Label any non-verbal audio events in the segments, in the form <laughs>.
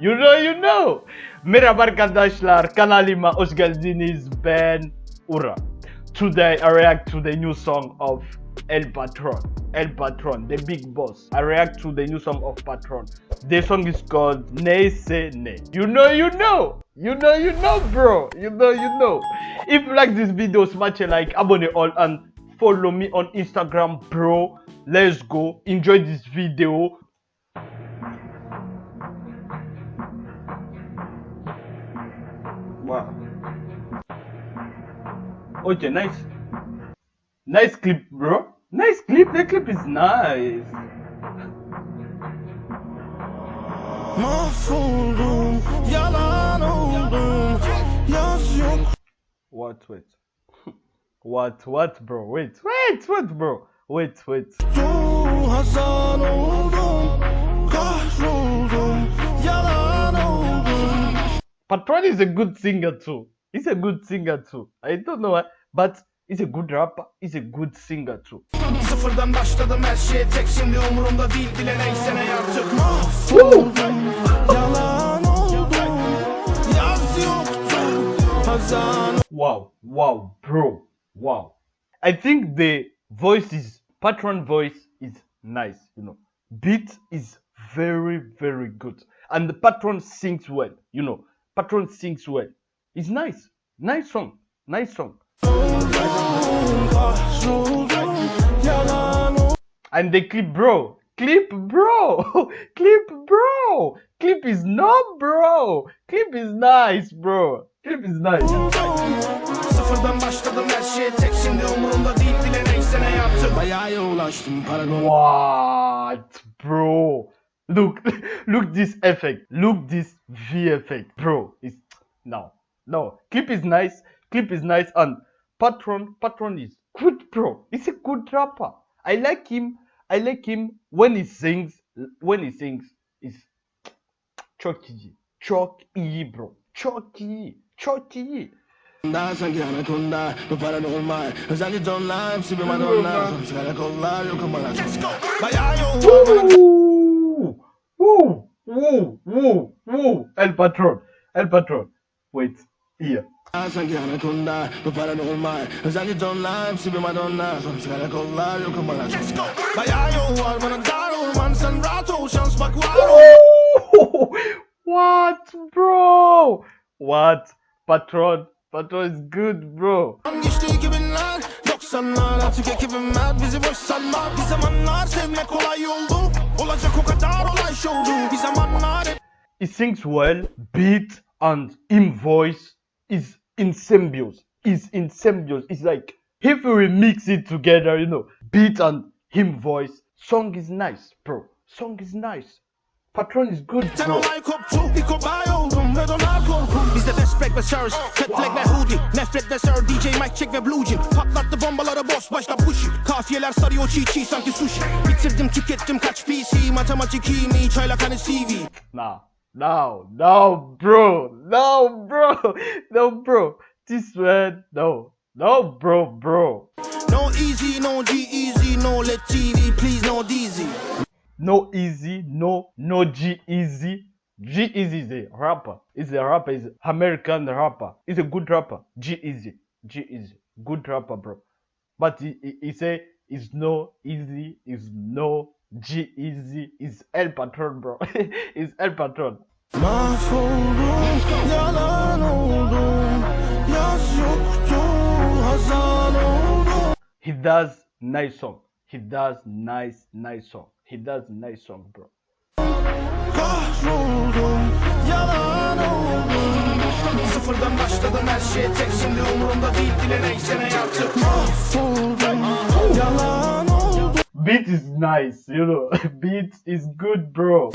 You know you know. Merhaba arkadaşlar kanalıma hoş geldiniz. Ben Ura. Today I react to the new song of El Patron. El Patron, the big boss. I react to the new song of Patron. The song is called Neyse Ne. You know you know. You know you know bro. You know you know. If you like this video, smash a like, abonne all and follow me on Instagram bro. Let's go. Enjoy this video. Okay, nice. Nice clip, bro. Nice clip. The clip is nice. What? Wait. <laughs> what? What, bro? Wait. Wait. Wait, bro. Wait. Wait. Patron is a good singer too. He's a good singer too. I don't know why, but he's a good rapper. He's a good singer too. Sıfırdan başladım her şey tek şimdi umurumda değil bile neyse ne artık Mahvoldum Yalan oldum Yaz yoktu Hazan Wow, wow, bro, wow. I think the voice is patron voice is nice, you know. Beat is very, very good. And the patron sings well, you know. Patron sings well. It's nice. Nice song. Nice song. And the clip, bro. Clip, bro. <laughs> clip, bro. Clip is not, bro. Clip is nice, bro. Clip is nice. What, bro? Look, <laughs> look this effect. Look this V effect, bro. It's no, no. Clip is nice. Clip is nice, and Patron, Patron is good, bro. He's a good rapper. I like him. I like him when he sings. When he sings, is iyi, çok bro. Woo, woo, woo, woo. El Patron, El Patron. Wait, here. Daha sanki anakonda Bu paranormal Özellikle donlar Hepsi bir madonna. Sonuç karakollar Yokum bana Bayağı yol var bana Dar orman Sen rahat ol Şans bak var ol what, bro? What? Patron, Patron is good, bro. Geçti 2000'ler 90'lar Artık ekibim var Bizi boş sanma Bir zamanlar Sevmek kolay oldu Olacak o kadar olay şovdu Bir zamanlar He sings well, beat and in voice is in symbiose. Is in symbiose. It's like if we mix it together, you know, beat and him voice, song is nice, bro. Song is nice. Patron is good, bro. olay koptu Bir kobay oldum Ve donar korkum Bizde destek ve surge Cat flag hoodie Nefret ve sir DJ Mike check ve blue jean Patlattı bombaları boss başta push Kafiyeler sarıyor çiğ çiğ sanki sushi Bitirdim tükettim kaç PC Matematik iyi mi çaylak hani CV Nah, no, no, bro, no, bro, <laughs> no, bro. This man, no, no, bro, bro. No easy no G-Eazy No let TV please no DZ No easy, no, no G-Eazy. G easy is a rapper. He's a rapper. He's American rapper. He's a good rapper. G-Eazy, G easy, good rapper, bro. But he, he, he say it's no easy, is no G-Eazy, is El Patron, bro. <laughs> is El Patron. Mahvoldum Yalan oldum Yaz yoktu Hazan oldum He does nice song. He does nice, nice song. He does nice song, bro. Kahroldum, yalan oldum Sıfırdan başladım her şey tek şimdi umurumda değil neyse ne yaptım Mahvoldum, yalan Beat is nice, you know. <laughs> Beat is good, bro.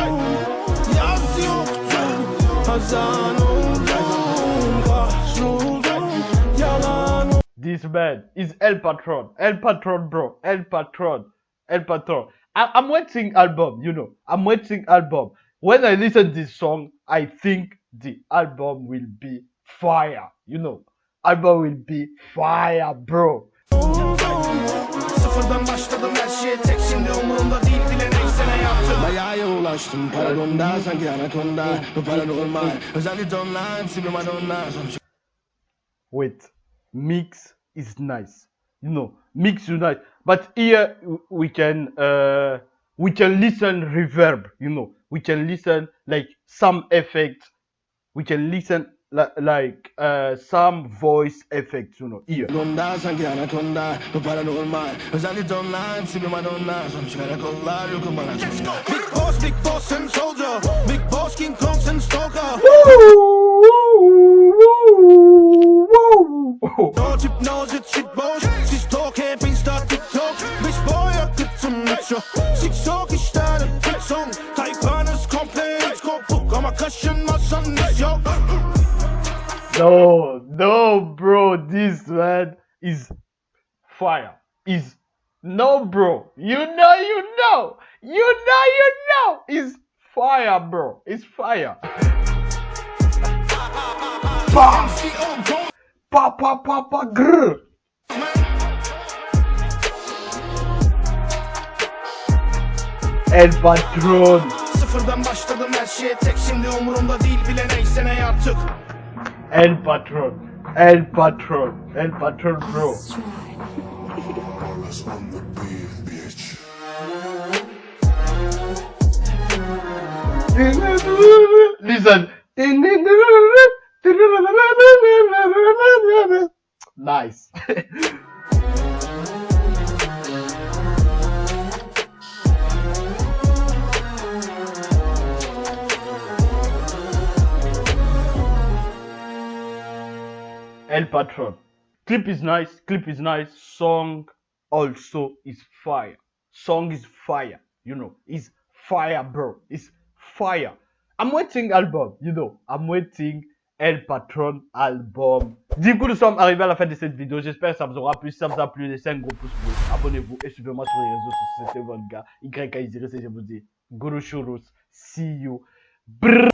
This man is El Patron. El Patron, bro. El Patron. El Patron. I- I'm waiting album, you know. I'm waiting album. When I listen this song, I think the album will be fire. You know, album will be fire, bro. Sıfırdan başladım her şey tek şimdi umurumda değil bile neyse ne yaptım Bayağı yol açtım Paragonda sanki anakonda Bu paranormal Özellikle online Sibi Madonna Sonuç Wait, mix is nice. You know, mix is nice. But here we can uh we can listen reverb. You know, we can listen like some effects. We can listen li- like uh some voice effects. You know, here. Gonda sanki anakonda Bu paranormal Özellikle online Sibi Madonna. Sonuç karakollar Yokum bana Big boss, big boss and soldier. Big boss, King Kong and stalker. No tip, no zit, shit boss Siz No, no, bro, this man is fire. Is no, bro. You know, you know, you know, you know. Is fire, bro. It's fire. Pa, pa, pa, pa, pa, grr. El patron. Sıfırdan başladım her şeye tek şimdi umurumda değil bile neyse ne artık El patron. El patron. El patron, bro. Listen. Nice. <laughs> El Patron. Clip is nice. Clip is nice. Song also is fire. Song is fire. You know, it's fire, bro. It's fire. I'm waiting album. You know, I'm waiting El Patron album. Du coup, nous sommes arrivés à la fin de cette vidéo. J'espère que ça vous aura plu. Si ça vous a plu, laissez un gros pouce bleu. Abonnez-vous et suivez-moi sur les réseaux sociaux. C'était votre gars. YKIZRC, je vous dis. Guru Churus. See you. Brrr.